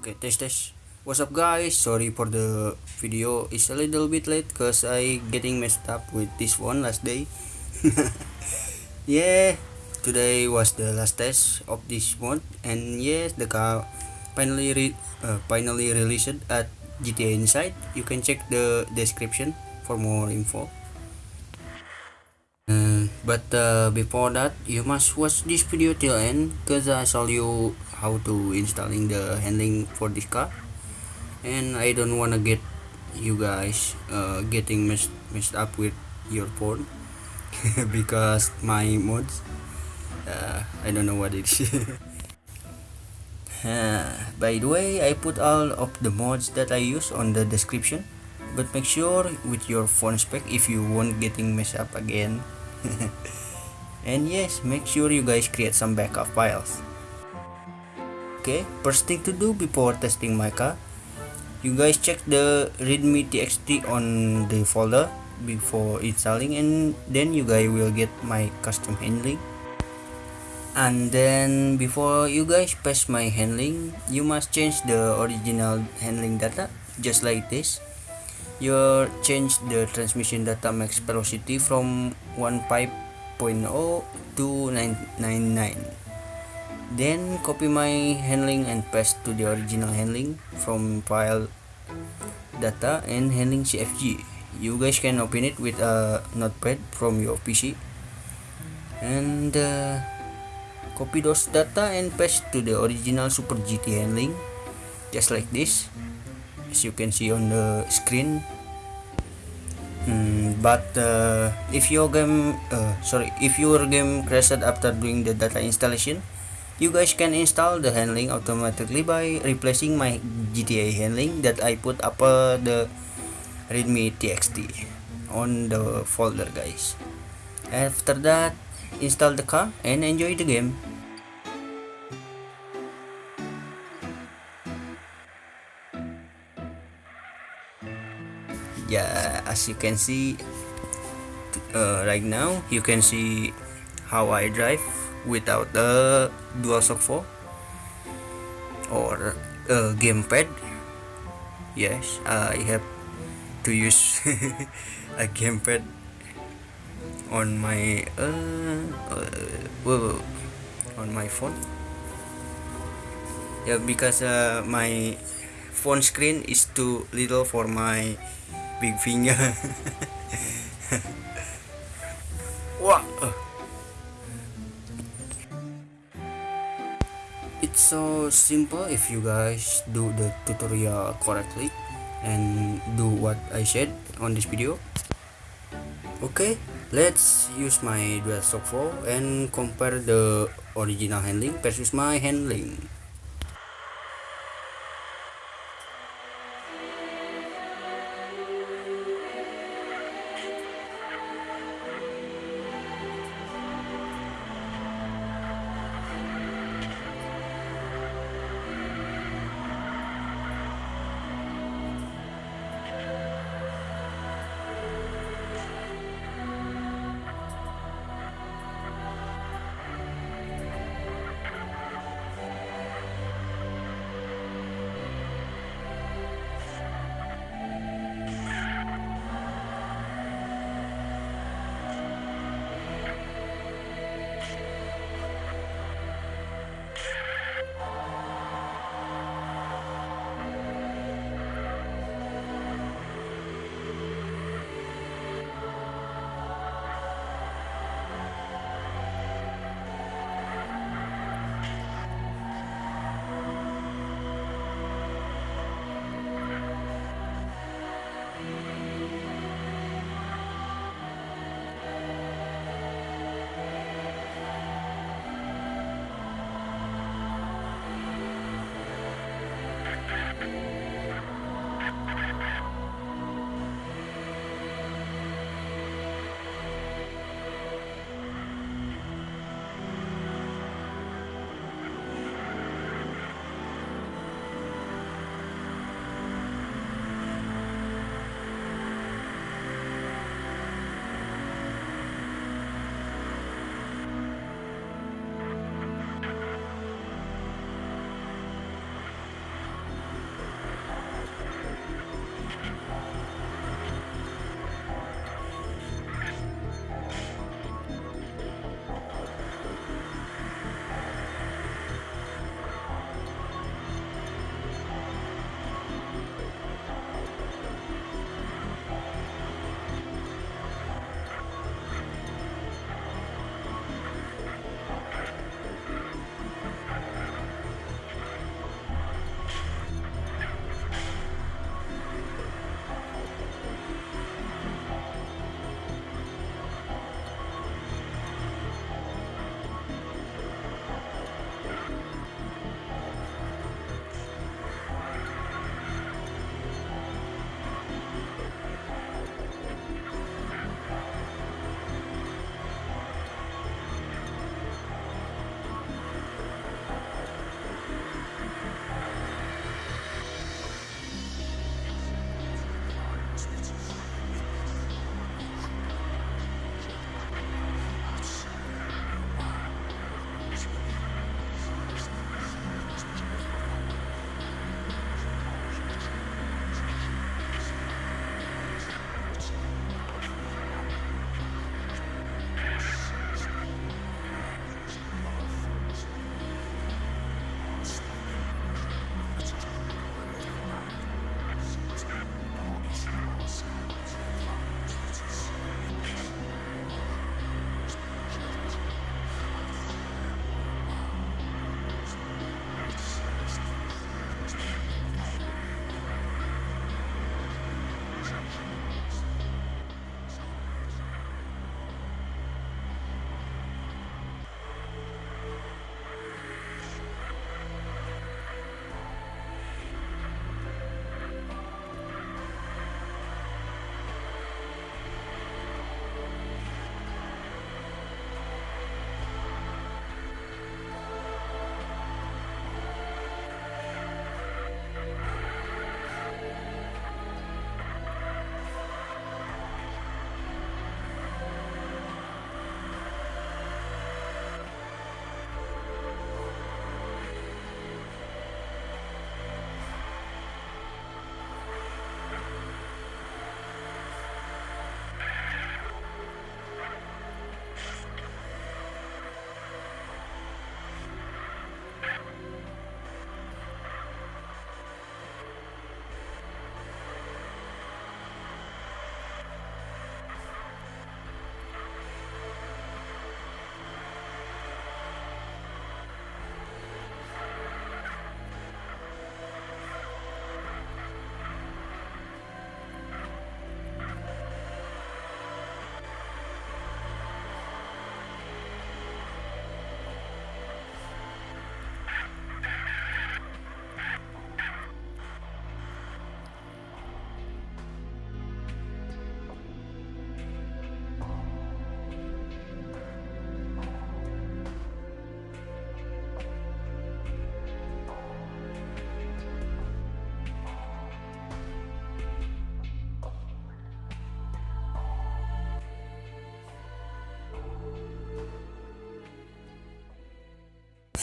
Okay, test test. What's up guys? Sorry for the video is a little bit late cause I getting messed up with this one last day. yeah, today was the last test of this month and yes, the car finally re uh, finally released at GTA Inside. You can check the description for more info. But uh, before that, you must watch this video till end cause I show you how to installing the handling for this car. And I don't wanna get you guys uh, getting messed, messed up with your phone because my mods uh, I don't know what it is. Uh, by the way I put all of the mods that I use on the description. But make sure with your phone spec if you won't getting messed up again and yes make sure you guys create some backup files. Okay first thing to do before testing my car you guys check the readme txt on the folder before installing and then you guys will get my custom handling. And then before you guys paste my handling you must change the original handling data just like this you change the transmission data max velocity from 15.0 to 999 then copy my handling and paste to the original handling from file data and handling cfg you guys can open it with a notepad from your pc and uh, copy those data and paste to the original super gt handling. Just like this as you can see on the screen. Mm, but uh, if your game uh, sorry if your game crashed after doing the data installation you guys can install the handling automatically by replacing my GTA handling that I put up uh, the readme txt on the folder guys. After that install the car and enjoy the game as you can see uh, right now you can see how I drive without a DualShock 4 or a gamepad. Yes I have to use a gamepad on my uh, uh, on my phone. Yeah because uh, my phone screen is too little for my big finger. Wow it's so simple if you guys do the tutorial correctly and do what I said on this video. Okay let's use my DualShock 4 and compare the original handling versus my handling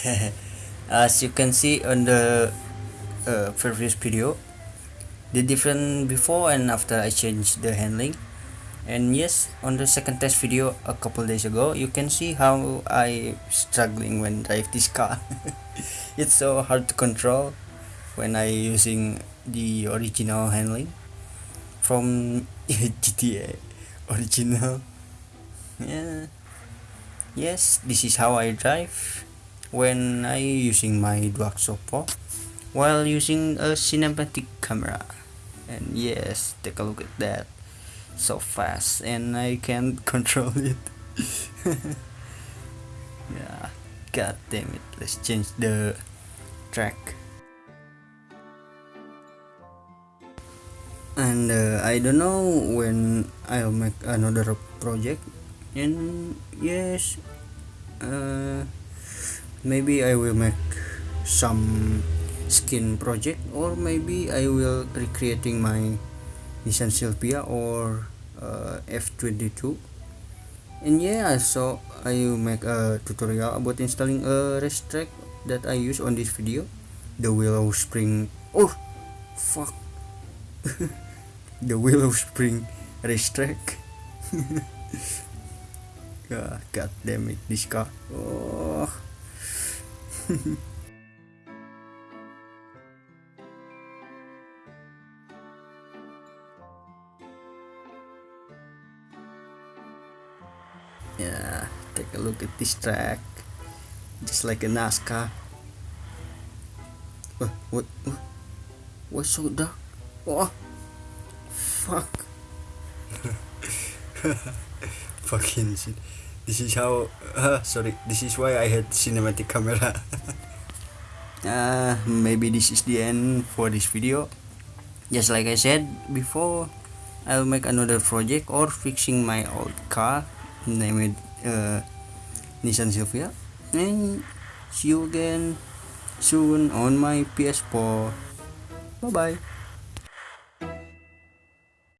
as you can see on the uh, previous video the different before and after I changed the handling. And yes on the second test video a couple days ago you can see how I struggling when drive this car. It's so hard to control when I using the original handling from GTA original. Yeah. Yes this is how I drive when I using my Duaxo Pro while using a cinematic camera. And yes take a look at that. So fast and I can't control it. Yeah god damn it let's change the track. And uh, I don't know when I'll make another project. And yes uh, maybe I will make some skin project or maybe I will recreating my Nissan Sylvia or uh, F22 and yeah so I will make a tutorial about installing a race track that I use on this video. The willow spring. Oh fuck. The willow spring racetrack. Yeah, god damn it this car. Oh yeah take a look at this track. Just like a NASCAR. Uh, what what what what's so dark oh fuck. Fucking shit this is how uh, sorry this is why I had cinematic camera. Uh, maybe this is the end for this video. Just like I said before I'll make another project or fixing my old car name it uh, Nissan Sylvia and see you again soon on my PS4 bye bye